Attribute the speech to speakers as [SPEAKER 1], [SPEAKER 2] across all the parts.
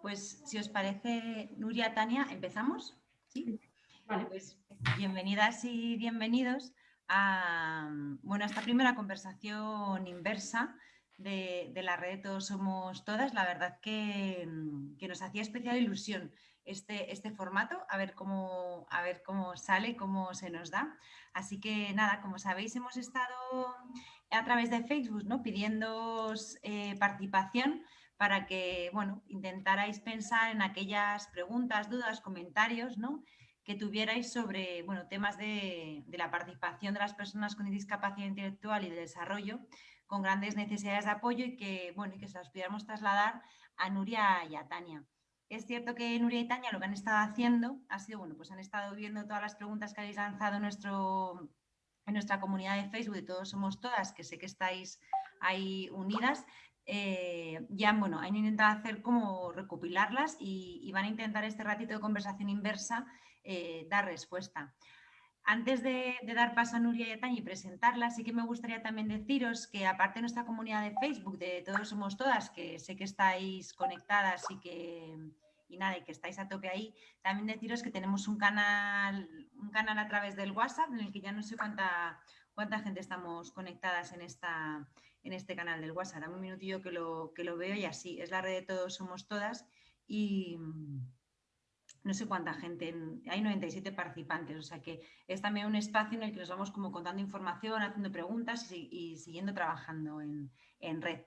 [SPEAKER 1] pues si os parece, Nuria, Tania, ¿empezamos? Sí. Vale. Pues bienvenidas y bienvenidos a, bueno, esta primera conversación inversa de, la red Todos Somos Todas. La verdad que, nos hacía especial ilusión este, este formato, a ver, cómo, a ver cómo sale, cómo se nos da. Así que nada, como sabéis, hemos estado a través de Facebook ¿no? pidiendo eh, participación para que bueno, intentarais pensar en aquellas preguntas, dudas, comentarios ¿no? que tuvierais sobre bueno, temas de, la participación de las personas con discapacidad intelectual y de desarrollo con grandes necesidades de apoyo y que, bueno, y que se las pudiéramos trasladar a Nuria y a Tania. Es cierto que Nuria y Tania lo que han estado haciendo ha sido, bueno, pues han estado viendo todas las preguntas que habéis lanzado en, nuestro, en nuestra comunidad de Facebook de Todos Somos Todas, que sé que estáis ahí unidas, eh, ya bueno, han intentado hacer como recopilarlas y, van a intentar este ratito de conversación inversa eh, dar respuesta. Antes de, dar paso a Nuria y a Tania y presentarlas, sí que me gustaría también deciros que aparte de nuestra comunidad de Facebook, de Todos Somos Todas, que sé que estáis conectadas y que, y nada, y que estáis a tope ahí, también deciros que tenemos un canal, un canal a través del WhatsApp en el que ya no sé cuánta, cuánta gente estamos conectadas en esta, en este canal del WhatsApp. Dame un minutillo que lo, que lo veo y así, es la red de todos somos todas y mm, no sé cuánta gente, hay 97 participantes, o sea que es también un espacio en el que nos vamos como contando información, haciendo preguntas y, siguiendo trabajando en, red.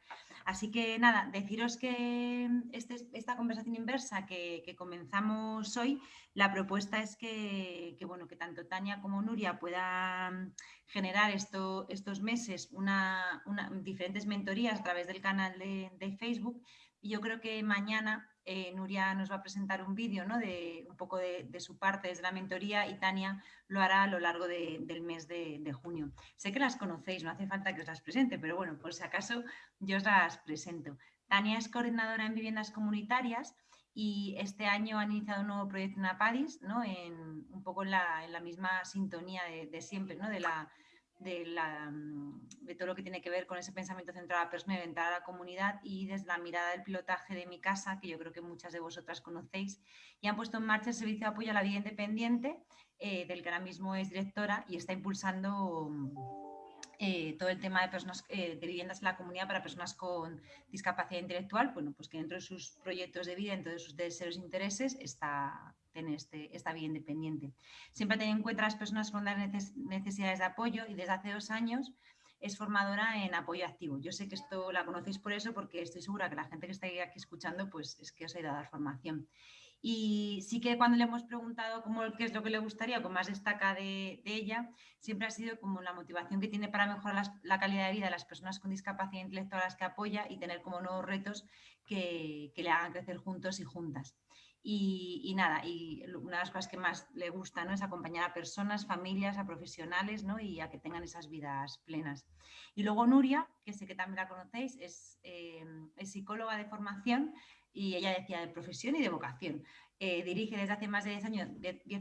[SPEAKER 1] Así que nada, deciros que este, esta conversación inversa que, comenzamos hoy, la propuesta es que, bueno, que tanto Tania como Nuria puedan generar esto, estos meses una, diferentes mentorías a través del canal de, de Facebook y yo creo que mañana eh, Nuria nos va a presentar un vídeo ¿no? de un poco de, su parte desde la mentoría y Tania lo hará a lo largo del mes de, junio. Sé que las conocéis, no hace falta que os las presente, pero bueno, por si acaso yo os las presento. Tania es coordinadora en viviendas comunitarias y este año han iniciado un nuevo proyecto en APADIS, ¿no? en, un poco en la, misma sintonía de, siempre, ¿no? de la de, todo lo que tiene que ver con ese pensamiento centrado a la persona y orientada a la comunidad y desde la mirada del pilotaje de mi casa, que yo creo que muchas de vosotras conocéis, y han puesto en marcha el servicio de apoyo a la vida independiente, eh, del que ahora mismo es directora y está impulsando eh, todo el tema de, personas, eh, de viviendas en la comunidad para personas con discapacidad intelectual, bueno, pues que dentro de sus proyectos de vida, dentro de sus deseos e intereses, está tener este, esta vida independiente. Siempre tener en cuenta a las personas con necesidades de apoyo y desde hace dos años es formadora en apoyo activo. Yo sé que esto la conocéis por eso, porque estoy segura que la gente que está aquí escuchando, pues es que os ha ido a dar formación. Y sí que cuando le hemos preguntado cómo, qué es lo que le gustaría o qué más destaca de, ella, siempre ha sido como la motivación que tiene para mejorar la calidad de vida de las personas con discapacidad intelectual a las que apoya y tener como nuevos retos que, que le hagan crecer juntos y juntas. Y, nada, y una de las cosas que más le gusta ¿no? es acompañar a personas, familias, a profesionales ¿no? y a que tengan esas vidas plenas. Y luego Nuria, que sé que también la conocéis, es, eh, es psicóloga de formación y ella decía de profesión y de vocación. Eh, dirige desde hace más de 10 años,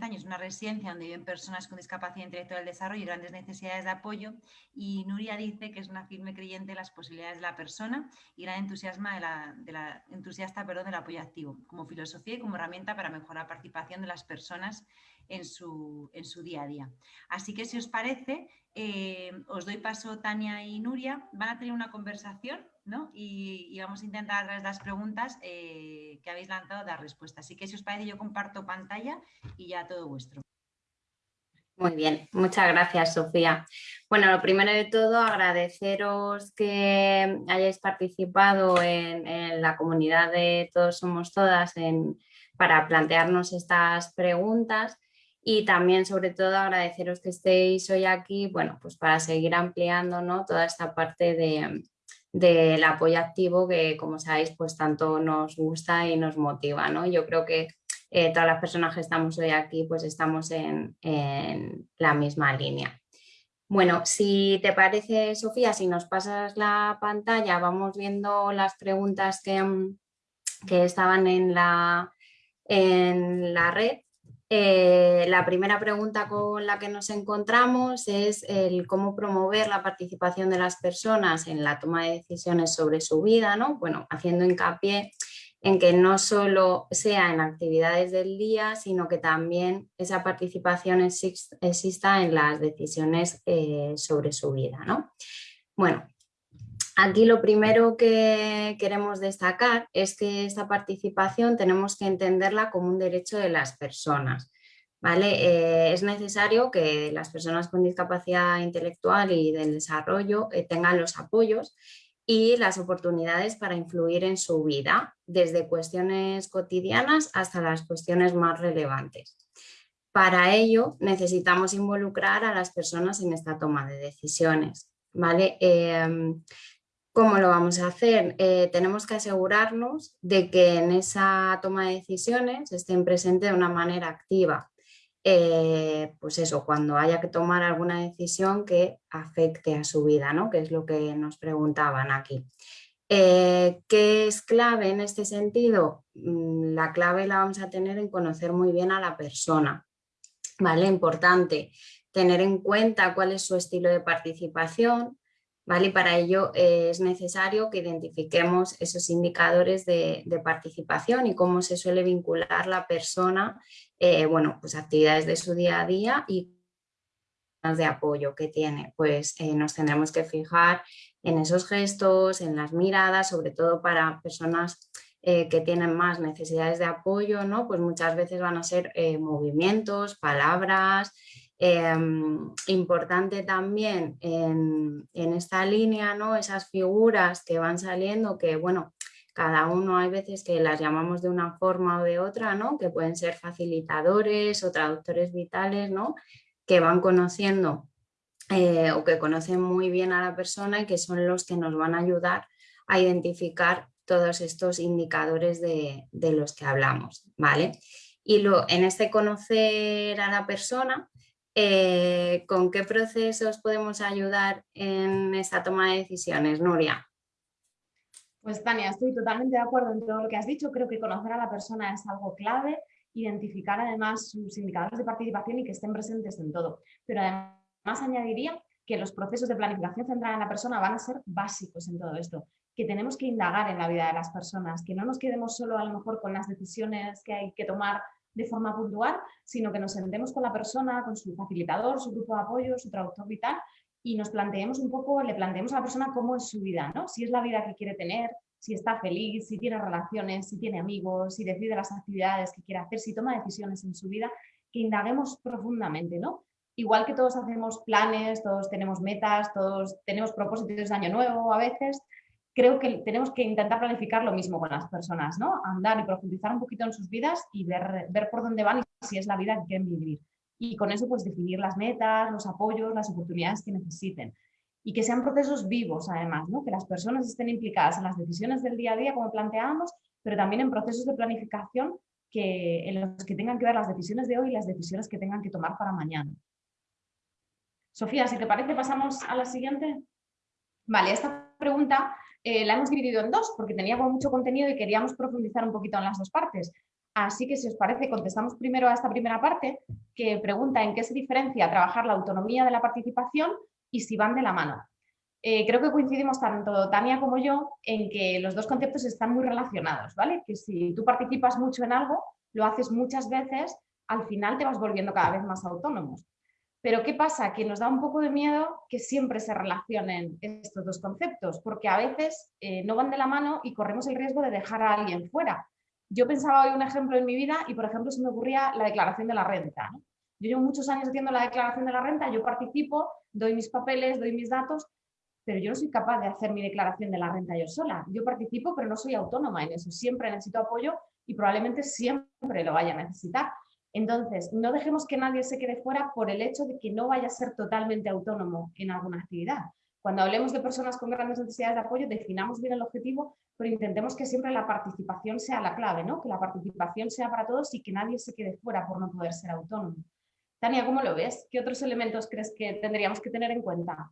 [SPEAKER 1] años, una residencia donde viven personas con discapacidad intelectual del desarrollo y grandes necesidades de apoyo. Y Nuria dice que es una firme creyente de las posibilidades de la persona y gran entusiasma de la, de la, entusiasta perdón, del apoyo activo, como filosofía y como herramienta para mejorar la participación de las personas en su, en su día a día. Así que si os parece, eh, os doy paso Tania y Nuria. Van a tener una conversación y, vamos a intentar a través de las preguntas eh, que habéis lanzado dar respuesta. Así que si os parece yo comparto pantalla y ya todo vuestro.
[SPEAKER 2] Muy bien, muchas gracias Sofía. Bueno, lo primero de todo agradeceros que hayáis participado en, la comunidad de Todos Somos Todas para plantearnos estas preguntas y también sobre todo agradeceros que estéis hoy aquí, bueno, pues para seguir ampliando ¿no? toda esta parte de, del apoyo activo que como sabéis pues tanto nos gusta y nos motiva. ¿no? Yo creo que eh, todas las personas que estamos hoy aquí pues estamos en, la misma línea. Bueno, si te parece Sofía, si nos pasas la pantalla vamos viendo las preguntas que, que estaban en la, en la red eh, la primera pregunta con la que nos encontramos es el cómo promover la participación de las personas en la toma de decisiones sobre su vida, ¿no? Bueno, haciendo hincapié en que no solo sea en actividades del día, sino que también esa participación exista en las decisiones eh, sobre su vida. ¿no? Bueno, aquí lo primero que queremos destacar es que esta participación tenemos que entenderla como un derecho de las personas. ¿vale? Eh, es necesario que las personas con discapacidad intelectual y del desarrollo eh, tengan los apoyos y las oportunidades para influir en su vida, desde cuestiones cotidianas hasta las cuestiones más relevantes. Para ello necesitamos involucrar a las personas en esta toma de decisiones. ¿vale? Em, ¿Cómo lo vamos a hacer? Eh, tenemos que asegurarnos de que en esa toma de decisiones estén presentes de una manera activa, eh, pues eso, cuando haya que tomar alguna decisión que afecte a su vida, ¿no? que es lo que nos preguntaban aquí. Eh, ¿Qué es clave en este sentido? Mm, la clave la vamos a tener en conocer muy bien a la persona. ¿vale? Importante tener en cuenta cuál es su estilo de participación, ¿vale? para ello eh, es necesario que identifiquemos esos indicadores de, participación y cómo se suele vincular la persona, eh, bueno, pues actividades de su día a día y de apoyo que tiene, pues eh, nos tendremos que fijar en esos gestos, en las miradas, sobre todo para personas que tienen más necesidades de apoyo, ¿no? Pues muchas veces van a ser movimientos, palabras, Em, importante también en, esta línea, ¿no? esas figuras que van saliendo, que bueno, cada uno hay veces que las llamamos de una forma o de otra, ¿no? que pueden ser facilitadores o traductores vitales, ¿no? que van conociendo eh, o que conocen muy bien a la persona y que son los que nos van a ayudar a identificar todos estos indicadores de, los que hablamos. ¿vale? Y lo, en este conocer a la persona, eh, ¿con qué procesos podemos ayudar en esta toma de decisiones, Nuria?
[SPEAKER 3] Pues Tania, estoy totalmente de acuerdo en todo lo que has dicho. Creo que conocer a la persona es algo clave, identificar además sus indicadores de participación y que estén presentes en todo. Pero además añadiría que los procesos de planificación centrada en la persona van a ser básicos en todo esto, que tenemos que indagar en la vida de las personas, que no nos quedemos solo a lo mejor con las decisiones que hay que tomar de forma puntual, sino que nos sentemos con la persona, con su facilitador, su grupo de apoyo, su traductor vital y nos planteemos un poco, le planteemos a la persona cómo es su vida, ¿no? Si es la vida que quiere tener, si está feliz, si tiene relaciones, si tiene amigos, si decide las actividades que quiere hacer, si toma decisiones en su vida, que indaguemos profundamente, ¿no? Igual que todos hacemos planes, todos tenemos metas, todos tenemos propósitos de año nuevo a veces, creo que tenemos que intentar planificar lo mismo con las personas, ¿no? Andar y profundizar un poquito en sus vidas y ver, ver por dónde van y si es la vida que quieren vivir. Y con eso, pues definir las metas, los apoyos, las oportunidades que necesiten. Y que sean procesos vivos, además, ¿no? Que las personas estén implicadas en las decisiones del día a día, como planteábamos, pero también en procesos de planificación que, en los que tengan que ver las decisiones de hoy y las decisiones que tengan que tomar para mañana. Sofía, si te parece, pasamos a la siguiente. Vale, esta pregunta eh, la hemos dividido en dos porque tenía mucho contenido y queríamos profundizar un poquito en las dos partes. Así que si os parece, contestamos primero a esta primera parte que pregunta en qué se diferencia trabajar la autonomía de la participación y si van de la mano. Eh, creo que coincidimos tanto Tania como yo en que los dos conceptos están muy relacionados, ¿vale? Que si tú participas mucho en algo, lo haces muchas veces, al final te vas volviendo cada vez más autónomos. Pero ¿qué pasa? Que nos da un poco de miedo que siempre se relacionen estos dos conceptos, porque a veces eh, no van de la mano y corremos el riesgo de dejar a alguien fuera. Yo pensaba hoy un ejemplo en mi vida y, por ejemplo, se me ocurría la declaración de la renta. Yo llevo muchos años haciendo la declaración de la renta, yo participo, doy mis papeles, doy mis datos, pero yo no soy capaz de hacer mi declaración de la renta yo sola. Yo participo, pero no soy autónoma en eso. Siempre necesito apoyo y probablemente siempre lo vaya a necesitar. Entonces, no dejemos que nadie se quede fuera por el hecho de que no vaya a ser totalmente autónomo en alguna actividad. Cuando hablemos de personas con grandes necesidades de apoyo, definamos bien el objetivo, pero intentemos que siempre la participación sea la clave, ¿no? que la participación sea para todos y que nadie se quede fuera por no poder ser autónomo. Tania, ¿cómo lo ves? ¿Qué otros elementos crees que tendríamos que tener en cuenta?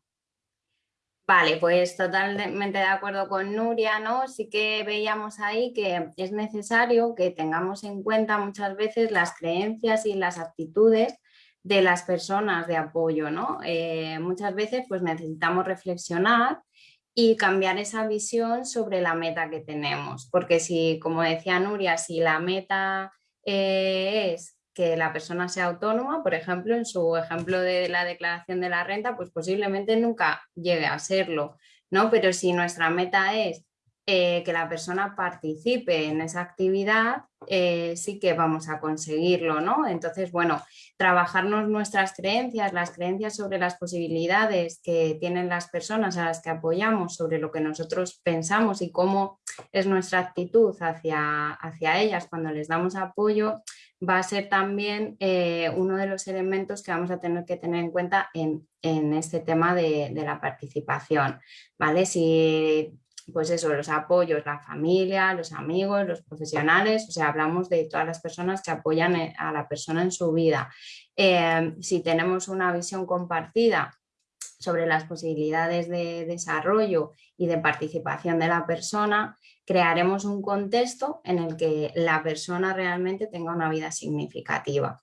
[SPEAKER 2] Vale, pues totalmente de acuerdo con Nuria, ¿no? Sí que veíamos ahí que es necesario que tengamos en cuenta muchas veces las creencias y las actitudes de las personas de apoyo, ¿no? Eh, muchas veces pues necesitamos reflexionar y cambiar esa visión sobre la meta que tenemos. Porque si, como decía Nuria, si la meta eh, es que la persona sea autónoma, por ejemplo, en su ejemplo de la declaración de la renta, pues posiblemente nunca llegue a serlo, ¿no? Pero si nuestra meta es eh, que la persona participe en esa actividad, eh, sí que vamos a conseguirlo, ¿no? Entonces, bueno, trabajarnos nuestras creencias, las creencias sobre las posibilidades que tienen las personas a las que apoyamos, sobre lo que nosotros pensamos y cómo es nuestra actitud hacia, hacia ellas cuando les damos apoyo, va a ser también eh, uno de los elementos que vamos a tener que tener en cuenta en, este tema de, de, la participación, ¿vale? Si pues eso, los apoyos, la familia, los amigos, los profesionales, o sea, hablamos de todas las personas que apoyan eh, a la persona en su vida. Eh, si tenemos una visión compartida sobre las posibilidades de desarrollo y de participación de la persona, crearemos un contexto en el que la persona realmente tenga una vida significativa.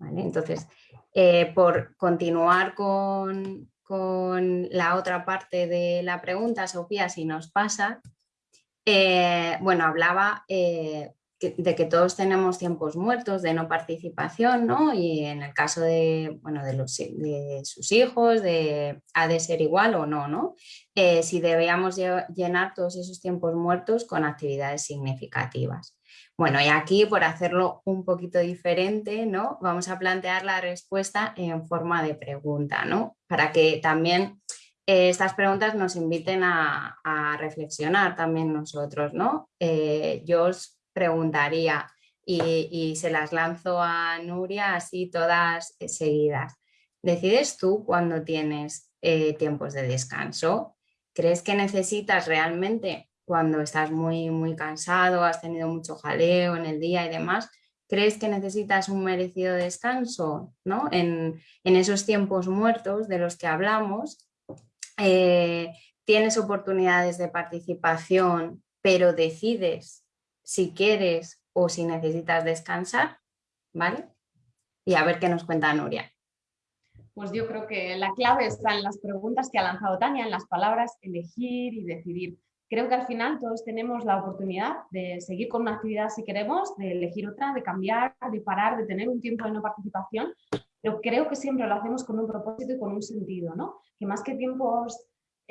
[SPEAKER 2] Entonces, eh, por continuar con, con la otra parte de la pregunta, Sofía, si nos pasa, eh, bueno, hablaba eh, de que todos tenemos tiempos muertos de no participación, ¿no? Y en el caso de, bueno, de, los, de sus hijos, de, ha de ser igual o no, ¿no? Eh, si debíamos llenar todos esos tiempos muertos con actividades significativas. Bueno, y aquí por hacerlo un poquito diferente, ¿no? Vamos a plantear la respuesta en forma de pregunta, ¿no? Para que también eh, estas preguntas nos inviten a, reflexionar también nosotros, ¿no? Eh, yo os preguntaría y, se las lanzo a Nuria así todas seguidas. ¿Decides tú cuando tienes eh, tiempos de descanso? ¿Crees que necesitas realmente cuando estás muy, muy cansado, has tenido mucho jaleo en el día y demás, ¿crees que necesitas un merecido descanso ¿no? en, esos tiempos muertos de los que hablamos? Eh, ¿Tienes oportunidades de participación, pero decides si quieres o si necesitas descansar? ¿Vale? Y a ver qué nos cuenta Nuria.
[SPEAKER 3] Pues yo creo que la clave está en las preguntas que ha lanzado Tania, en las palabras elegir y decidir creo que al final todos tenemos la oportunidad de seguir con una actividad si queremos, de elegir otra, de cambiar, de parar, de tener un tiempo de no participación, pero creo que siempre lo hacemos con un propósito y con un sentido, ¿no? Que más que tiempos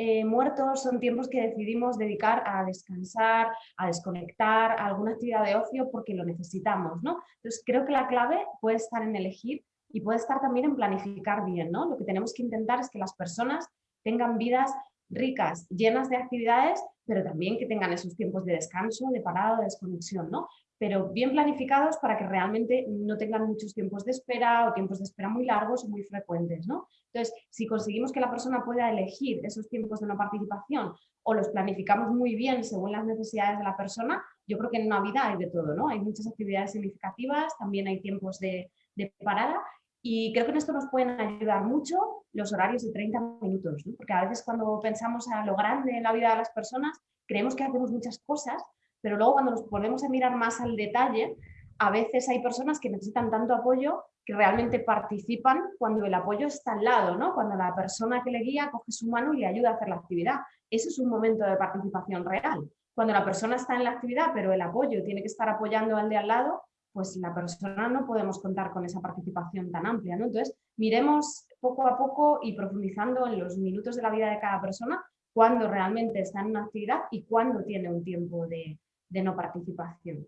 [SPEAKER 3] eh, muertos son tiempos que decidimos dedicar a descansar, a desconectar, a alguna actividad de ocio porque lo necesitamos, ¿no? Entonces creo que la clave puede estar en elegir y puede estar también en planificar bien, ¿no? Lo que tenemos que intentar es que las personas tengan vidas ricas, llenas de actividades, pero también que tengan esos tiempos de descanso, de parado, de desconexión, ¿no? Pero bien planificados para que realmente no tengan muchos tiempos de espera o tiempos de espera muy largos o muy frecuentes, ¿no? Entonces, si conseguimos que la persona pueda elegir esos tiempos de no participación o los planificamos muy bien según las necesidades de la persona, yo creo que en una vida hay de todo, ¿no? Hay muchas actividades significativas, también hay tiempos de, de parada y creo que en esto nos pueden ayudar mucho los horarios de 30 minutos, porque a veces cuando pensamos a lo grande en la vida de las personas, creemos que hacemos muchas cosas, pero luego cuando nos ponemos a mirar más al detalle, a veces hay personas que necesitan tanto apoyo que realmente participan cuando el apoyo está al lado, ¿no? cuando la persona que le guía coge su mano y le ayuda a hacer la actividad. Ese es un momento de participación real. Cuando la persona está en la actividad, pero el apoyo tiene que estar apoyando al de al lado, pues la persona no podemos contar con esa participación tan amplia. Entonces, miremos poco a poco y profundizando en los minutos de la vida de cada persona, cuándo realmente está en una actividad y cuándo tiene un tiempo de, de no participación.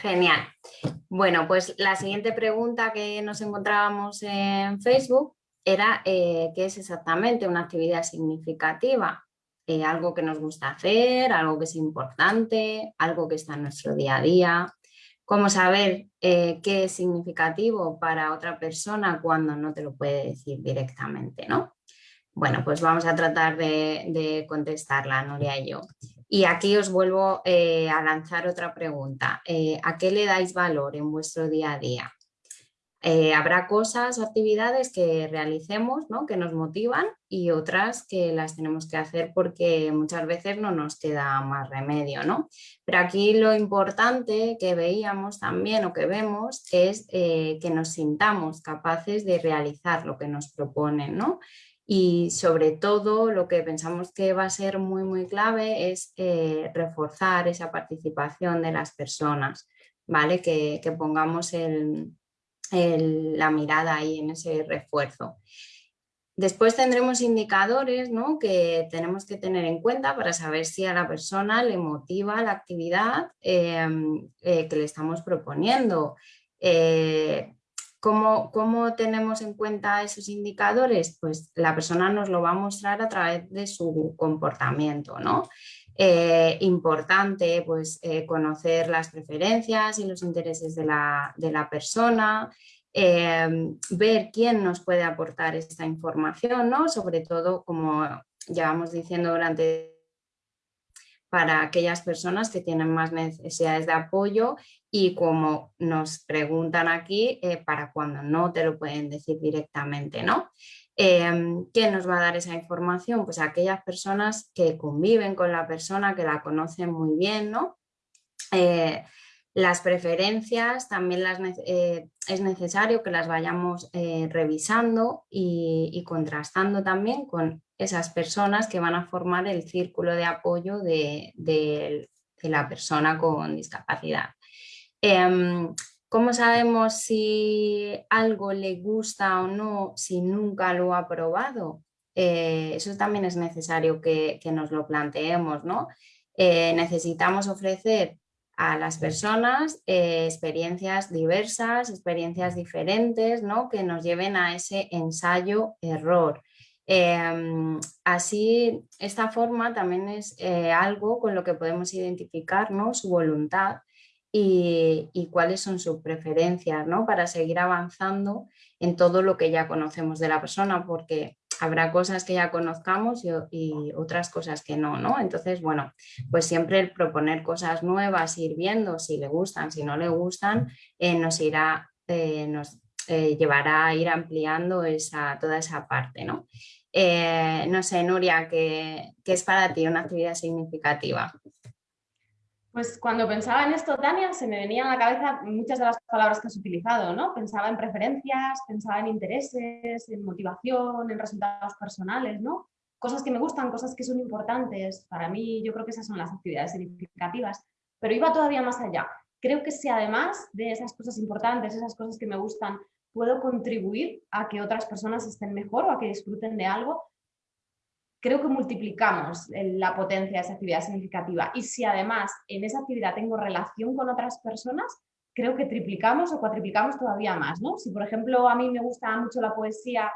[SPEAKER 2] Genial. Bueno, pues la siguiente pregunta que nos encontrábamos en Facebook era eh, qué es exactamente una actividad significativa. Eh, algo que nos gusta hacer, algo que es importante, algo que está en nuestro día a día. Cómo saber eh, qué es significativo para otra persona cuando no te lo puede decir directamente, ¿no? Bueno, pues vamos a tratar de, contestarla, Nuria y yo. Y aquí os vuelvo eh, a lanzar otra pregunta. ¿A qué le dais valor en vuestro día a día? Eh, habrá cosas o actividades que realicemos, ¿no? que nos motivan y otras que las tenemos que hacer porque muchas veces no nos queda más remedio. ¿no? Pero aquí lo importante que veíamos también o que vemos es eh, que nos sintamos capaces de realizar lo que nos proponen. ¿no? Y sobre todo lo que pensamos que va a ser muy muy clave es eh, reforzar esa participación de las personas, ¿vale? que, pongamos la mirada ahí en ese refuerzo. Después tendremos indicadores ¿no? que tenemos que tener en cuenta para saber si a la persona le motiva la actividad em, eh, que le estamos proponiendo. Eh, ¿cómo, ¿cómo, tenemos en cuenta esos indicadores? Pues la persona nos lo va a mostrar a través de su comportamiento. ¿no? Eh, importante pues, eh, conocer las preferencias y los intereses de la, persona, em, ver quién nos puede aportar esta información, ¿no? sobre todo como llevamos diciendo durante para aquellas personas que tienen más necesidades de apoyo y como nos preguntan aquí, eh, para cuando no te lo pueden decir directamente, ¿no? Em, ¿Quién nos va a dar esa información? Pues aquellas personas que conviven con la persona, que la conocen muy bien, ¿no? Eh, las preferencias también las, eh, es necesario que las vayamos eh, revisando y, contrastando también con esas personas que van a formar el círculo de apoyo de, la persona con discapacidad. Em, ¿Cómo sabemos si algo le gusta o no si nunca lo ha probado? Eh, eso también es necesario que, nos lo planteemos, ¿no? Necesitamos ofrecer a las personas eh, experiencias diversas, experiencias diferentes, ¿no? Que nos lleven a ese ensayo-error. Em, así, esta forma también es algo con lo que podemos identificar ¿no? su voluntad y, cuáles son sus preferencias ¿no? para seguir avanzando en todo lo que ya conocemos de la persona, porque habrá cosas que ya conozcamos y, otras cosas que no, ¿no? Entonces, bueno, pues siempre el proponer cosas nuevas, ir viendo si le gustan, si no le gustan, eh, nos irá, eh, nos eh, llevará a ir ampliando esa, toda esa parte, ¿no? no sé, Nuria, ¿qué, ¿qué es para ti una actividad significativa?
[SPEAKER 3] Pues cuando pensaba en esto, Tania, se me venían a la cabeza muchas de las palabras que has utilizado, ¿no? Pensaba en preferencias, pensaba en intereses, en motivación, en resultados personales, ¿no? Cosas que me gustan, cosas que son importantes. Para mí, yo creo que esas son las actividades significativas. Pero iba todavía más allá. Creo que si además de esas cosas importantes, esas cosas que me gustan, puedo contribuir a que otras personas estén mejor o a que disfruten de algo, creo que multiplicamos la potencia de esa actividad significativa. Y si además en esa actividad tengo relación con otras personas, creo que triplicamos o cuatriplicamos todavía más. ¿no? Si, por ejemplo, a mí me gusta mucho la poesía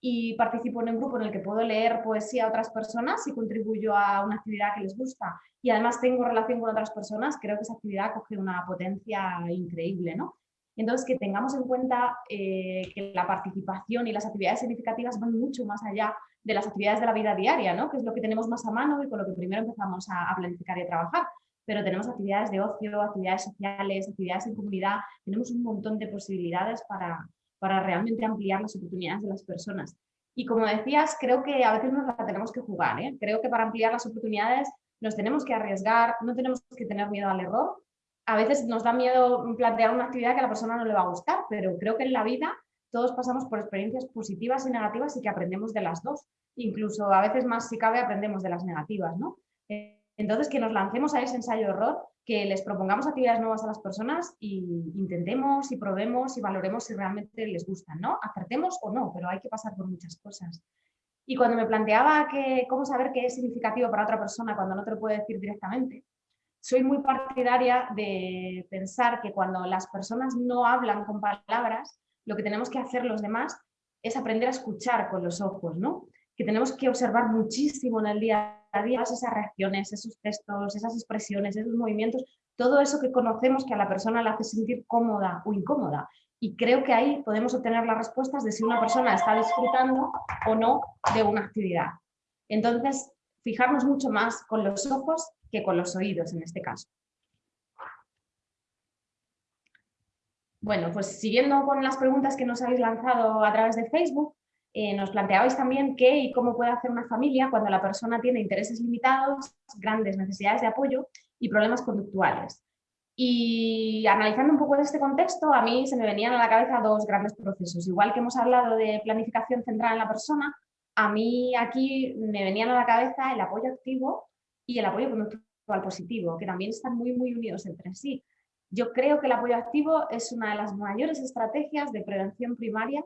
[SPEAKER 3] y participo en un grupo en el que puedo leer poesía a otras personas y contribuyo a una actividad que les gusta y además tengo relación con otras personas, creo que esa actividad coge una potencia increíble. ¿no? Entonces, que tengamos en cuenta eh, que la participación y las actividades significativas van mucho más allá de las actividades de la vida diaria, ¿no? que es lo que tenemos más a mano y con lo que primero empezamos a, planificar y a trabajar. Pero tenemos actividades de ocio, actividades sociales, actividades en comunidad, tenemos un montón de posibilidades para, para realmente ampliar las oportunidades de las personas. Y como decías, creo que a veces nos la tenemos que jugar. ¿eh? Creo que para ampliar las oportunidades nos tenemos que arriesgar, no tenemos que tener miedo al error. A veces nos da miedo plantear una actividad que a la persona no le va a gustar, pero creo que en la vida todos pasamos por experiencias positivas y negativas y que aprendemos de las dos. Incluso a veces más si cabe aprendemos de las negativas, ¿no? Entonces que nos lancemos a ese ensayo-error, que les propongamos actividades nuevas a las personas y intentemos y probemos y valoremos si realmente les gustan, ¿no? Acertemos o no, pero hay que pasar por muchas cosas. Y cuando me planteaba que, cómo saber qué es significativo para otra persona cuando no te lo puede decir directamente, soy muy partidaria de pensar que cuando las personas no hablan con palabras, lo que tenemos que hacer los demás es aprender a escuchar con los ojos, ¿no? Que tenemos que observar muchísimo en el día a día esas reacciones, esos gestos, esas expresiones, esos movimientos, todo eso que conocemos que a la persona le hace sentir cómoda o incómoda. Y creo que ahí podemos obtener las respuestas de si una persona está disfrutando o no de una actividad. Entonces, fijarnos mucho más con los ojos que con los oídos en este caso. Bueno, pues siguiendo con las preguntas que nos habéis lanzado a través de Facebook, eh, nos planteabais también qué y cómo puede hacer una familia cuando la persona tiene intereses limitados, grandes necesidades de apoyo y problemas conductuales. Y analizando un poco este contexto, a mí se me venían a la cabeza dos grandes procesos. Igual que hemos hablado de planificación centrada en la persona, a mí aquí me venían a la cabeza el apoyo activo y el apoyo conductual positivo, que también están muy, muy unidos entre sí. Yo creo que el apoyo activo es una de las mayores estrategias de prevención primaria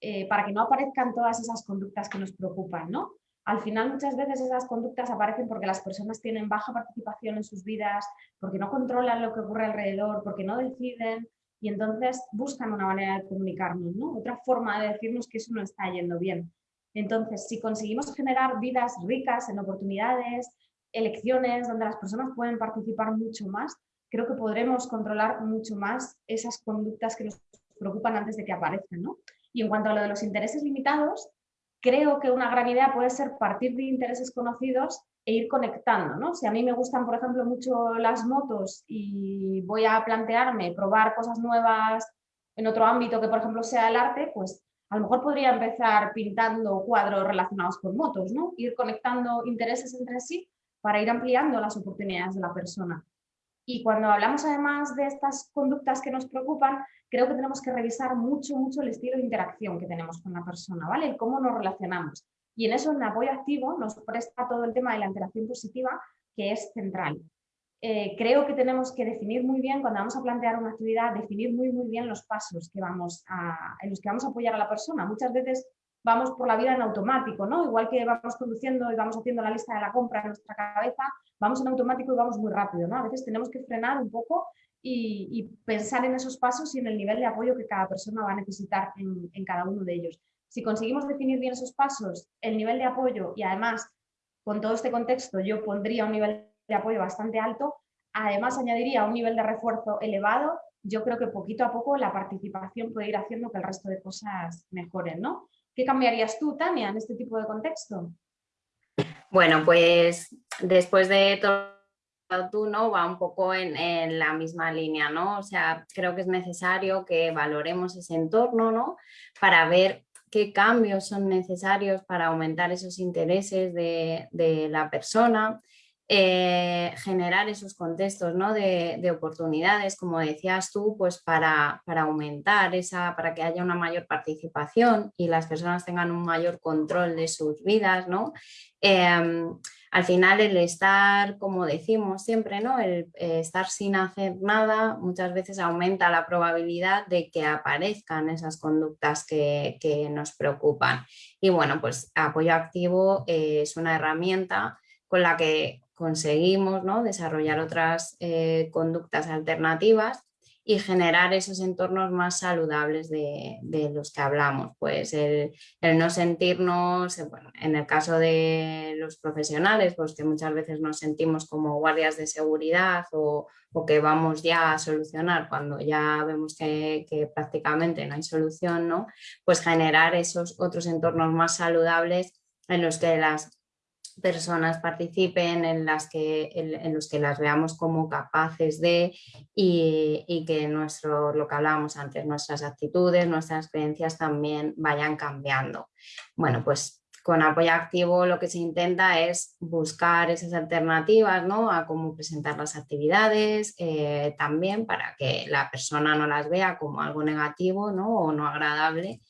[SPEAKER 3] eh, para que no aparezcan todas esas conductas que nos preocupan, ¿no? Al final muchas veces esas conductas aparecen porque las personas tienen baja participación en sus vidas, porque no controlan lo que ocurre alrededor, porque no deciden y entonces buscan una manera de comunicarnos, ¿no? Otra forma de decirnos que eso no está yendo bien. Entonces, si conseguimos generar vidas ricas en oportunidades, elecciones donde las personas pueden participar mucho más, creo que podremos controlar mucho más esas conductas que nos preocupan antes de que aparezcan. ¿no? Y en cuanto a lo de los intereses limitados, creo que una gran idea puede ser partir de intereses conocidos e ir conectando. ¿no? Si a mí me gustan, por ejemplo, mucho las motos y voy a plantearme probar cosas nuevas en otro ámbito que, por ejemplo, sea el arte, pues a lo mejor podría empezar pintando cuadros relacionados con motos, ¿no? Ir conectando intereses entre sí para ir ampliando las oportunidades de la persona. Y cuando hablamos además de estas conductas que nos preocupan, creo que tenemos que revisar mucho, mucho el estilo de interacción que tenemos con la persona, ¿vale? El cómo nos relacionamos. Y en eso, en apoyo activo, nos presta todo el tema de la interacción positiva, que es central. Eh, creo que tenemos que definir muy bien, cuando vamos a plantear una actividad, definir muy, muy bien los pasos que vamos en los que vamos a apoyar a la persona. Muchas veces vamos por la vida en automático, ¿no? Igual que vamos conduciendo y vamos haciendo la lista de la compra en nuestra cabeza, vamos en automático y vamos muy rápido, ¿no? A veces tenemos que frenar un poco y, pensar en esos pasos y en el nivel de apoyo que cada persona va a necesitar en, cada uno de ellos. Si conseguimos definir bien esos pasos, el nivel de apoyo y además con todo este contexto yo pondría un nivel de apoyo bastante alto, además añadiría un nivel de refuerzo elevado, yo creo que poquito a poco la participación puede ir haciendo que el resto de cosas mejoren, ¿no? ¿Qué cambiarías tú, Tania, en este tipo de contexto?
[SPEAKER 2] Bueno, pues después de todo tú, ¿no? Va un poco en, la misma línea, ¿no? O sea, creo que es necesario que valoremos ese entorno, ¿no? Para ver qué cambios son necesarios para aumentar esos intereses de, de la persona, eh, generar esos contextos ¿no? de, oportunidades, como decías tú, pues para, para, aumentar esa, para que haya una mayor participación y las personas tengan un mayor control de sus vidas, ¿no? Em, al final el estar, como decimos siempre, ¿no? el eh, estar sin hacer nada muchas veces aumenta la probabilidad de que aparezcan esas conductas que, que nos preocupan. Y bueno, pues apoyo activo es una herramienta con la que conseguimos ¿no? desarrollar otras eh, conductas alternativas y generar esos entornos más saludables de, los que hablamos. Pues el, no sentirnos, eh, en el caso de los profesionales, pues que muchas veces nos sentimos como guardias de seguridad o, que vamos ya a solucionar cuando ya vemos que, que, prácticamente no hay solución, ¿no? pues generar esos otros entornos más saludables en los que las personas participen, en, las que, en, los que las veamos como capaces de y, que nuestro, lo que hablábamos antes, nuestras actitudes, nuestras creencias también vayan cambiando. Bueno, pues con apoyo activo lo que se intenta es buscar esas alternativas ¿no? a cómo presentar las actividades, eh, también para que la persona no las vea como algo negativo ¿no? o no agradable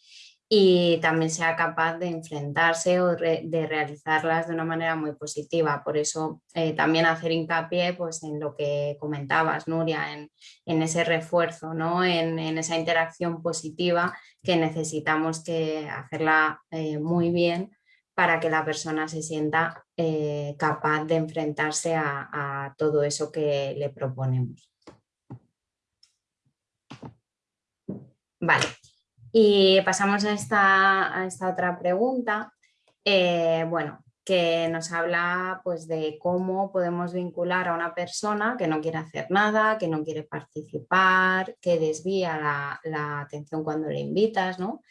[SPEAKER 2] y también sea capaz de enfrentarse o de realizarlas de una manera muy positiva. Por eso eh, también hacer hincapié pues, en lo que comentabas, Nuria, en, en ese refuerzo, ¿no? En, en, esa interacción positiva que necesitamos que hacerla eh, muy bien para que la persona se sienta eh, capaz de enfrentarse a, a todo eso que le proponemos. Vale, y pasamos a esta, esta otra pregunta, eh, bueno, que nos habla pues, de cómo podemos vincular a una persona que no quiere hacer nada, que no quiere participar, que desvía la, atención cuando le invitas. ¿no?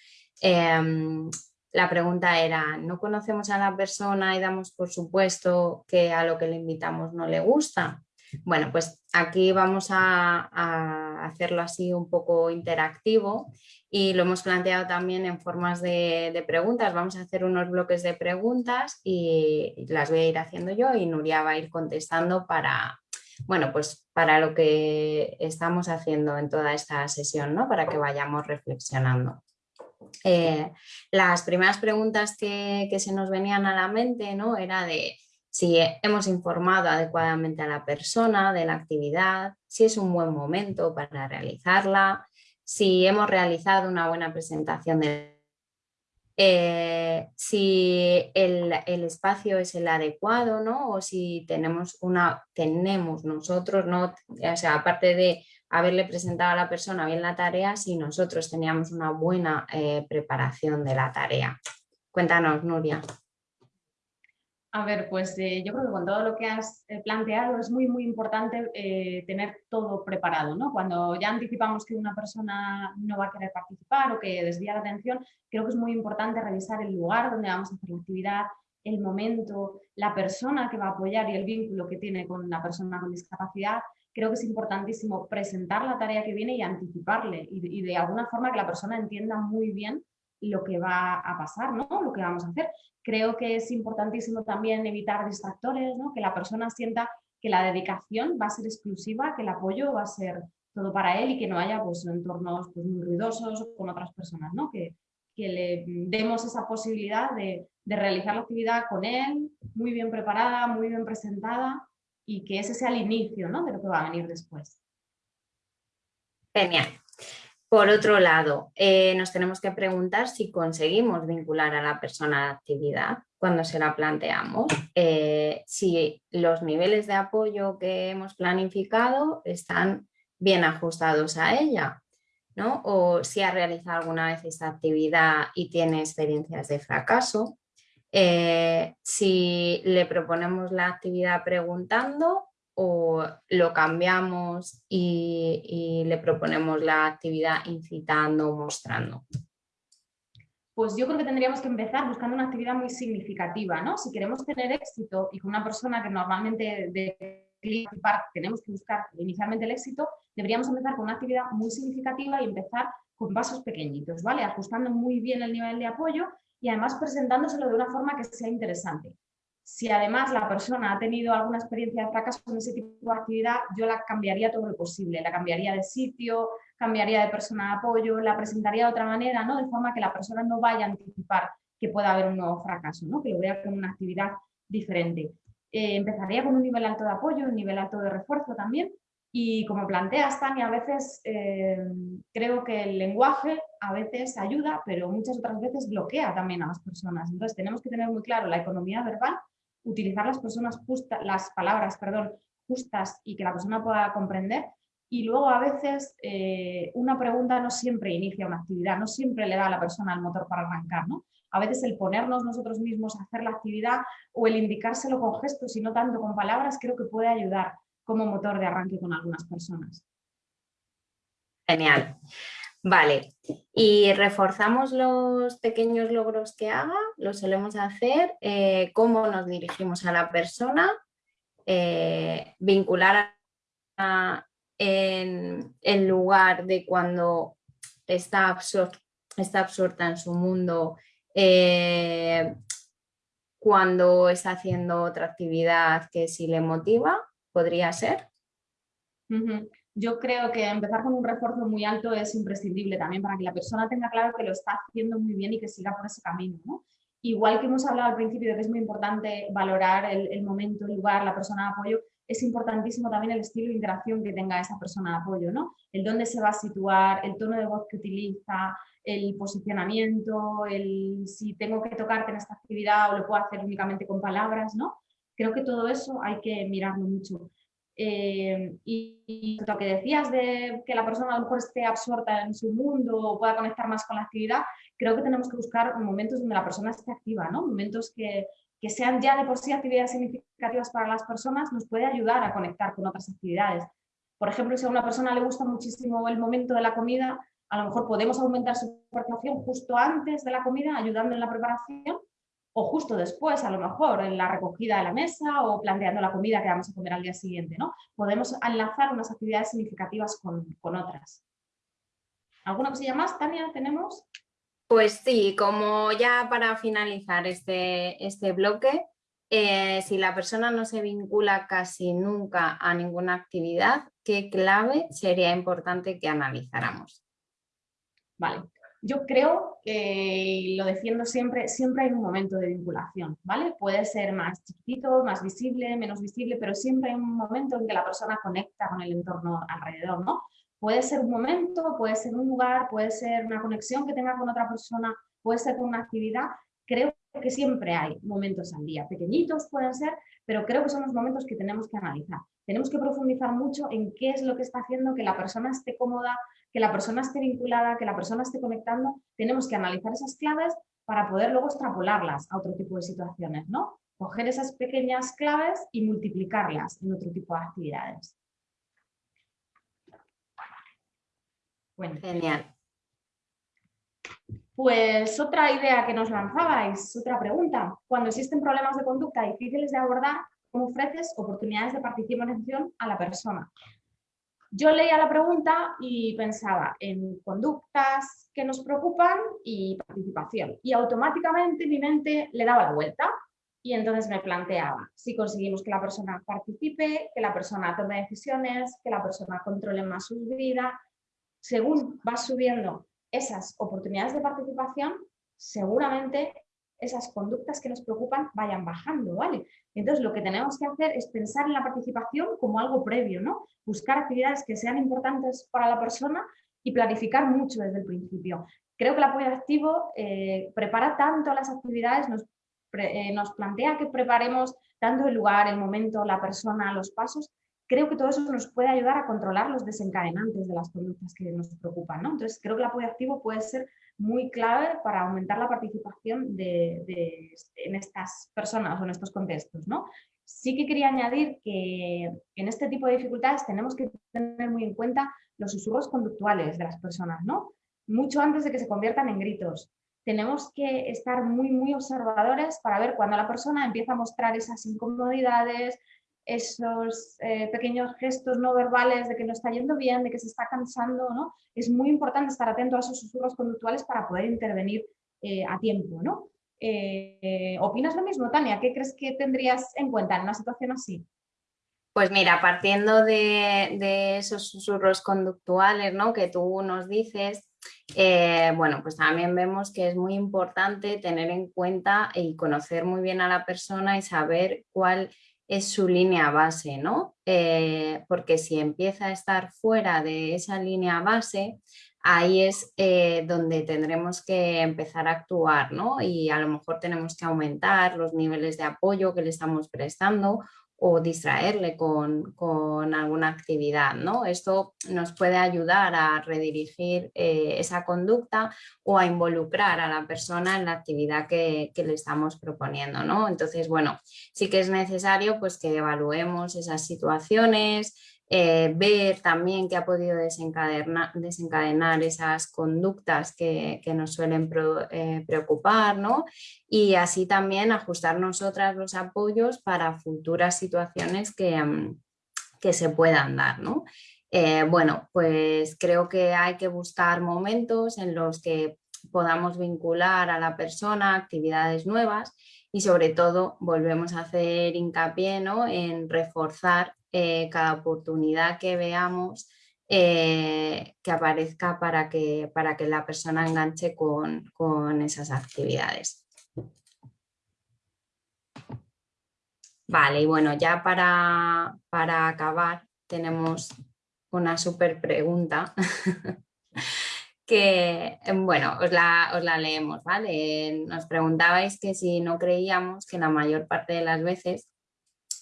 [SPEAKER 2] Em, la pregunta era, ¿no conocemos a la persona y damos por supuesto que a lo que le invitamos no le gusta? Bueno, pues aquí vamos a, hacerlo así un poco interactivo y lo hemos planteado también en formas de, preguntas. Vamos a hacer unos bloques de preguntas y las voy a ir haciendo yo y Nuria va a ir contestando para, bueno, pues para lo que estamos haciendo en toda esta sesión, ¿no? Para que vayamos reflexionando. Eh, las primeras preguntas que, que, se nos venían a la mente, ¿no? Era de si hemos informado adecuadamente a la persona de la actividad, si es un buen momento para realizarla, si hemos realizado una buena presentación de eh, si el, espacio es el adecuado, ¿no? O si tenemos una, tenemos nosotros, ¿no? O sea, aparte de haberle presentado a la persona bien la tarea, si nosotros teníamos una buena eh, preparación de la tarea. Cuéntanos, Nuria.
[SPEAKER 3] A ver, pues eh, yo creo que con todo lo que has eh, planteado es muy, muy importante eh, tener todo preparado, ¿no? Cuando ya anticipamos que una persona no va a querer participar o que desvía la atención, creo que es muy importante revisar el lugar donde vamos a hacer la actividad, el momento, la persona que va a apoyar y el vínculo que tiene con la persona con discapacidad. Creo que es importantísimo presentar la tarea que viene y anticiparle y, y de alguna forma que la persona entienda muy bien lo que va a pasar, ¿no? lo que vamos a hacer. Creo que es importantísimo también evitar distractores, ¿no? que la persona sienta que la dedicación va a ser exclusiva, que el apoyo va a ser todo para él y que no haya pues, entornos pues, muy ruidosos con otras personas, ¿no? que, que le demos esa posibilidad de, de realizar la actividad con él, muy bien preparada, muy bien presentada y que ese sea el inicio ¿no? de lo que va a venir después.
[SPEAKER 2] Genial. Por otro lado, eh, nos tenemos que preguntar si conseguimos vincular a la persona a la actividad cuando se la planteamos, eh, si los niveles de apoyo que hemos planificado están bien ajustados a ella, ¿no? o si ha realizado alguna vez esta actividad y tiene experiencias de fracaso, eh, si le proponemos la actividad preguntando o lo cambiamos y, le proponemos la actividad incitando o mostrando?
[SPEAKER 3] Pues yo creo que tendríamos que empezar buscando una actividad muy significativa, ¿no? Si queremos tener éxito y con una persona que normalmente de tenemos que buscar inicialmente el éxito, deberíamos empezar con una actividad muy significativa y empezar con pasos pequeñitos, ¿vale? Ajustando muy bien el nivel de apoyo y además presentándoselo de una forma que sea interesante. Si además la persona ha tenido alguna experiencia de fracaso en ese tipo de actividad, yo la cambiaría todo lo posible, la cambiaría de sitio, cambiaría de persona de apoyo, la presentaría de otra manera, ¿no? de forma que la persona no vaya a anticipar que pueda haber un nuevo fracaso, ¿no? que lo vea como una actividad diferente. Eh, empezaría con un nivel alto de apoyo, un nivel alto de refuerzo también, y como planteas, Tania, a veces eh, creo que el lenguaje a veces ayuda, pero muchas otras veces bloquea también a las personas. Entonces tenemos que tener muy claro la economía verbal utilizar las, personas justas, las palabras perdón, justas y que la persona pueda comprender. Y luego a veces eh, una pregunta no siempre inicia una actividad, no siempre le da a la persona el motor para arrancar. ¿no? A veces el ponernos nosotros mismos a hacer la actividad o el indicárselo con gestos y no tanto con palabras creo que puede ayudar como motor de arranque con algunas personas.
[SPEAKER 2] Genial. Vale, y reforzamos los pequeños logros que haga, lo solemos hacer, eh, cómo nos dirigimos a la persona, eh, vincular en, en, lugar de cuando está, está absorta en su mundo, eh, cuando está haciendo otra actividad que sí le motiva, podría ser
[SPEAKER 3] yo creo que empezar con un refuerzo muy alto es imprescindible también para que la persona tenga claro que lo está haciendo muy bien y que siga por ese camino. Igual que hemos hablado al principio de que es muy importante valorar el, momento, el lugar, la persona de apoyo, es importantísimo también el estilo de interacción que tenga esa persona de apoyo, ¿no? El dónde se va a situar, el tono de voz que utiliza, el posicionamiento, el si tengo que tocarte en esta actividad o lo puedo hacer únicamente con palabras, ¿no? Creo que todo eso hay que mirarlo mucho. Eh, y, lo que decías de que la persona a lo mejor esté absorta en su mundo o pueda conectar más con la actividad, creo que tenemos que buscar momentos donde la persona esté activa, ¿no? momentos que, que sean ya de por sí actividades significativas para las personas, nos puede ayudar a conectar con otras actividades. Por ejemplo, si a una persona le gusta muchísimo el momento de la comida, a lo mejor podemos aumentar su participación justo antes de la comida, ayudando en la preparación, o justo después, a lo mejor, en la recogida de la mesa o planteando la comida que vamos a comer al día siguiente, ¿no? Podemos enlazar unas actividades significativas con, otras. ¿Alguna cosilla más, Tania, tenemos?
[SPEAKER 2] Pues sí, como ya para finalizar este, este bloque, eh, si la persona no se vincula casi nunca a ninguna actividad, ¿qué clave sería importante que analizáramos?
[SPEAKER 3] Vale, yo creo, y lo defiendo siempre, siempre hay un momento de vinculación, ¿vale? Puede ser más chiquitito, más visible, menos visible, pero siempre hay un momento en que la persona conecta con el entorno alrededor, ¿no? Puede ser un momento, puede ser un lugar, puede ser una conexión que tenga con otra persona, puede ser con una actividad. Creo que siempre hay momentos al día, pequeñitos pueden ser, pero creo que son los momentos que tenemos que analizar. Tenemos que profundizar mucho en qué es lo que está haciendo que la persona esté cómoda, que la persona esté vinculada, que la persona esté conectando. Tenemos que analizar esas claves para poder luego extrapolarlas a otro tipo de situaciones, ¿no? Coger esas pequeñas claves y multiplicarlas en otro tipo de actividades.
[SPEAKER 2] Bueno. Genial.
[SPEAKER 3] Pues otra idea que nos lanzabais, otra pregunta. Cuando existen problemas de conducta difíciles de abordar, ¿cómo ofreces oportunidades de participación a la persona? Yo leía la pregunta y pensaba en conductas que nos preocupan y participación. Y automáticamente mi mente le daba la vuelta y entonces me planteaba si conseguimos que la persona participe, que la persona tome decisiones, que la persona controle más su vida. Según va subiendo esas oportunidades de participación, seguramente esas conductas que nos preocupan vayan bajando, ¿vale? Entonces lo que tenemos que hacer es pensar en la participación como algo previo, ¿no? Buscar actividades que sean importantes para la persona y planificar mucho desde el principio. Creo que el apoyo activo eh, prepara tanto las actividades, nos, eh, nos plantea que preparemos tanto el lugar, el momento, la persona, los pasos, creo que todo eso nos puede ayudar a controlar los desencadenantes de las conductas que nos preocupan. ¿no? Entonces, creo que el apoyo activo puede ser muy clave para aumentar la participación de, en estas personas o en estos contextos. ¿no? Sí que quería añadir que en este tipo de dificultades tenemos que tener muy en cuenta los susurros conductuales de las personas, ¿no? mucho antes de que se conviertan en gritos. Tenemos que estar muy, muy observadores para ver cuando la persona empieza a mostrar esas incomodidades, esos eh, pequeños gestos no verbales de que no está yendo bien, de que se está cansando, ¿no? Es muy importante estar atento a esos susurros conductuales para poder intervenir eh, a tiempo, ¿no? Eh, ¿Opinas lo mismo, Tania? ¿Qué crees que tendrías en cuenta en una situación así?
[SPEAKER 2] Pues mira, partiendo de, esos susurros conductuales ¿no? que tú nos dices, bueno, pues también vemos que es muy importante tener en cuenta y conocer muy bien a la persona y saber cuál es su línea base, ¿no? Eh, porque si empieza a estar fuera de esa línea base, ahí es eh, donde tendremos que empezar a actuar, ¿no? Y a lo mejor tenemos que aumentar los niveles de apoyo que le estamos prestando o distraerle con, alguna actividad. ¿no? Esto nos puede ayudar a redirigir eh, esa conducta o a involucrar a la persona en la actividad que, le estamos proponiendo. ¿no? Entonces, bueno, sí que es necesario pues, que evaluemos esas situaciones, eh, ver también qué ha podido desencadenar, esas conductas que, nos suelen eh, preocupar ¿no? y así también ajustar nosotras los apoyos para futuras situaciones que, mm, que se puedan dar. ¿no? Eh, bueno, pues creo que hay que buscar momentos en los que podamos vincular a la persona actividades nuevas y sobre todo volvemos a hacer hincapié ¿no? en reforzar eh, cada oportunidad que veamos eh, que aparezca para que, para que la persona enganche con, esas actividades. Vale, y bueno, ya para, para acabar tenemos una súper pregunta que, bueno, os la, os la, leemos, ¿vale? Nos preguntabais que si no creíamos que la mayor parte de las veces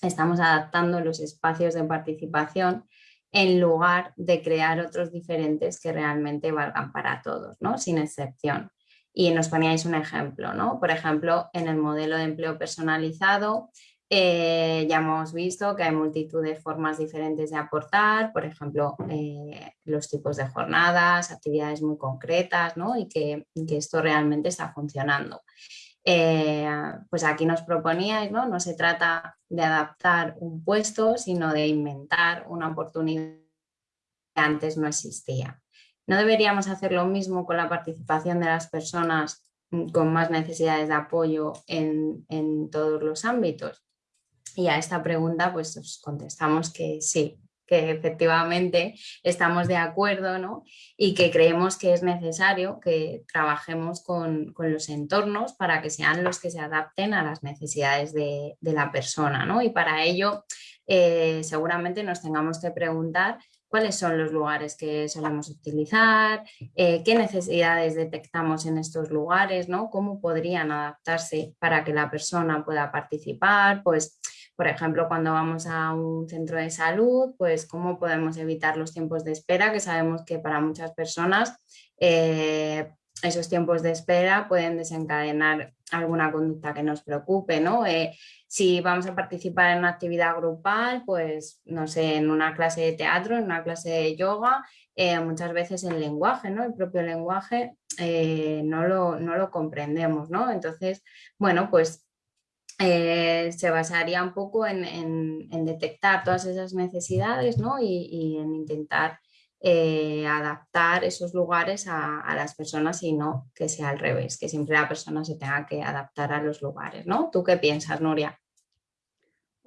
[SPEAKER 2] estamos adaptando los espacios de participación en lugar de crear otros diferentes que realmente valgan para todos, ¿no? sin excepción. Y nos poníais un ejemplo, ¿no? por ejemplo, en el modelo de empleo personalizado eh, ya hemos visto que hay multitud de formas diferentes de aportar, por ejemplo, eh, los tipos de jornadas, actividades muy concretas ¿no? y que, que esto realmente está funcionando. Eh, pues aquí nos proponíais, ¿no? No se trata de adaptar un puesto, sino de inventar una oportunidad que antes no existía. ¿No deberíamos hacer lo mismo con la participación de las personas mm, con más necesidades de apoyo en, en todos los ámbitos? Y a esta pregunta pues os contestamos que sí, que efectivamente estamos de acuerdo ¿no? y que creemos que es necesario que trabajemos con, los entornos para que sean los que se adapten a las necesidades de, la persona. ¿no? Y para ello eh, seguramente nos tengamos que preguntar cuáles son los lugares que solemos utilizar, eh, qué necesidades detectamos en estos lugares, ¿no? cómo podrían adaptarse para que la persona pueda participar, pues por ejemplo, cuando vamos a un centro de salud, pues cómo podemos evitar los tiempos de espera, que sabemos que para muchas personas eh, esos tiempos de espera pueden desencadenar alguna conducta que nos preocupe, ¿no? Eh, si vamos a participar en una actividad grupal, pues no sé, en una clase de teatro, en una clase de yoga, eh, muchas veces el lenguaje, ¿no? El propio lenguaje no, lo, no lo comprendemos, ¿no? Entonces, bueno, pues eh, se basaría un poco en, detectar todas esas necesidades y, en intentar eh, adaptar esos lugares a, las personas y no que sea al revés, que siempre la persona se tenga que adaptar a los lugares. ¿no? ¿Tú qué piensas, Nuria?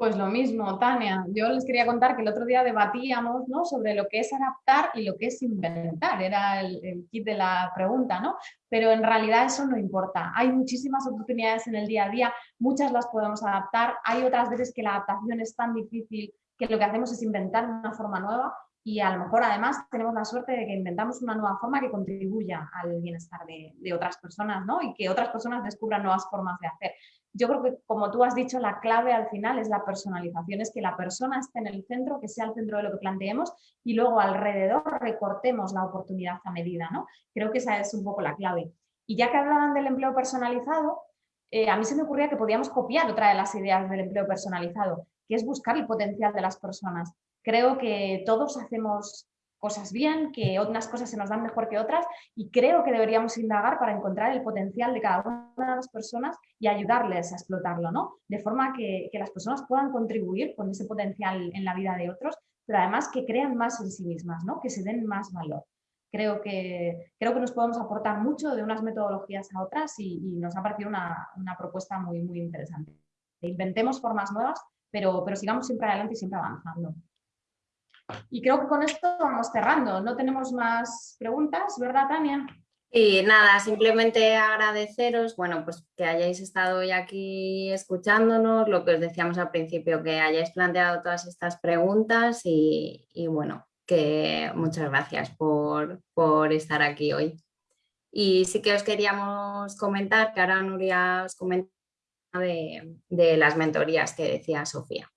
[SPEAKER 3] Pues lo mismo, Tania. Yo les quería contar que el otro día debatíamos ¿no? sobre lo que es adaptar y lo que es inventar. Era el, kit de la pregunta, ¿no? Pero en realidad eso no importa. Hay muchísimas oportunidades en el día a día, muchas las podemos adaptar. Hay otras veces que la adaptación es tan difícil que lo que hacemos es inventar una forma nueva y a lo mejor además tenemos la suerte de que inventamos una nueva forma que contribuya al bienestar de, otras personas ¿no? y que otras personas descubran nuevas formas de hacer. Yo creo que, como tú has dicho, la clave al final es la personalización, es que la persona esté en el centro, que sea el centro de lo que planteemos y luego alrededor recortemos la oportunidad a medida. ¿no? Creo que esa es un poco la clave. Y ya que hablaban del empleo personalizado, eh, a mí se me ocurría que podíamos copiar otra de las ideas del empleo personalizado, que es buscar el potencial de las personas. Creo que todos hacemos cosas bien, que unas cosas se nos dan mejor que otras y creo que deberíamos indagar para encontrar el potencial de cada una de las personas y ayudarles a explotarlo, ¿no? De forma que, las personas puedan contribuir con ese potencial en la vida de otros, pero además que crean más en sí mismas, ¿no? Que se den más valor. Creo que, creo que nos podemos aportar mucho de unas metodologías a otras y, nos ha parecido una, una, propuesta muy, muy interesante. Inventemos formas nuevas, pero, pero sigamos siempre adelante y siempre avanzando. Y creo que con esto vamos cerrando. No tenemos más preguntas, ¿verdad, Tania?
[SPEAKER 2] Y nada, simplemente agradeceros, bueno, pues que hayáis estado hoy aquí escuchándonos, lo que os decíamos al principio, que hayáis planteado todas estas preguntas y, bueno, que muchas gracias por, estar aquí hoy. Y sí que os queríamos comentar, que ahora Nuria os comenta de las mentorías que decía Sofía.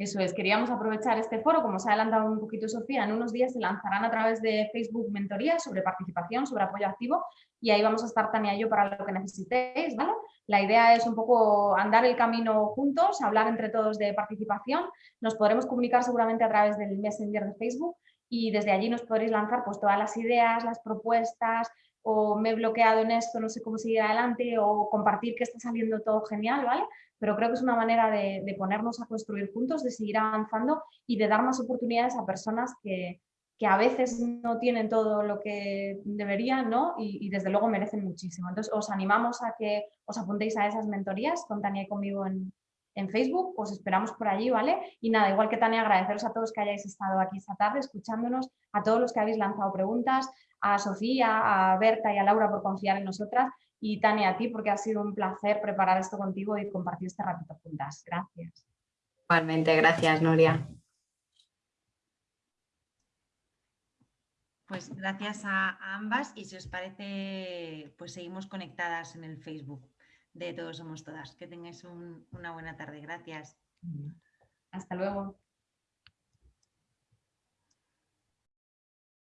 [SPEAKER 3] Eso es, queríamos aprovechar este foro, como se ha adelantado un poquito Sofía, en unos días se lanzarán a través de Facebook mentorías sobre participación, sobre apoyo activo y ahí vamos a estar Tania y yo para lo que necesitéis, ¿vale? La idea es un poco andar el camino juntos, hablar entre todos de participación, nos podremos comunicar seguramente a través del Messenger de Facebook y desde allí nos podréis lanzar pues todas las ideas, las propuestas, o me he bloqueado en esto, no sé cómo seguir adelante, o compartir que está saliendo todo genial, ¿vale? Pero creo que es una manera de, ponernos a construir juntos, de seguir avanzando y de dar más oportunidades a personas que, a veces no tienen todo lo que deberían ¿no? y, desde luego merecen muchísimo. Entonces os animamos a que os apuntéis a esas mentorías con Tania y conmigo en, en Facebook, os esperamos por allí, ¿vale? Y nada, igual que Tania, agradeceros a todos que hayáis estado aquí esta tarde escuchándonos, a todos los que habéis lanzado preguntas, a Sofía, a Berta y a Laura por confiar en nosotras y Tania, a ti porque ha sido un placer preparar esto contigo y compartir este ratito juntas. Gracias.
[SPEAKER 2] Igualmente, gracias Nuria.
[SPEAKER 1] Pues gracias a, ambas y si os parece, pues seguimos conectadas en el Facebook de Todos Somos Todas. Que tengáis una buena tarde. Gracias.
[SPEAKER 3] Hasta luego.